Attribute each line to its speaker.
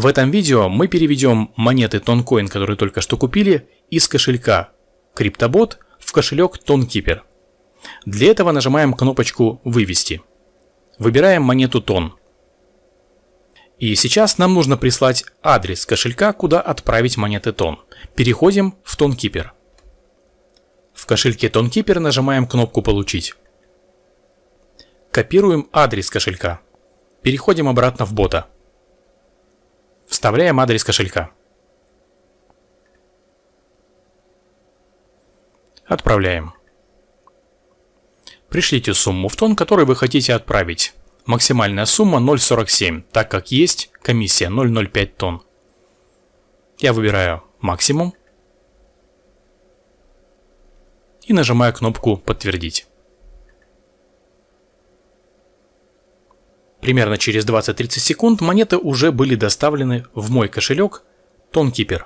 Speaker 1: В этом видео мы переведем монеты Toncoin, которые только что купили, из кошелька CryptoBot в кошелек TonKeeper. Для этого нажимаем кнопочку «Вывести». Выбираем монету Тон. И сейчас нам нужно прислать адрес кошелька, куда отправить монеты Тон. Переходим в TonKeeper. В кошельке TonKeeper нажимаем кнопку «Получить». Копируем адрес кошелька. Переходим обратно в бота. Вставляем адрес кошелька. Отправляем. Пришлите сумму в тон, который вы хотите отправить. Максимальная сумма 0.47, так как есть комиссия 0.05 тонн. Я выбираю максимум и нажимаю кнопку «Подтвердить». Примерно через 20-30 секунд монеты уже были доставлены в мой кошелек TonKeeper.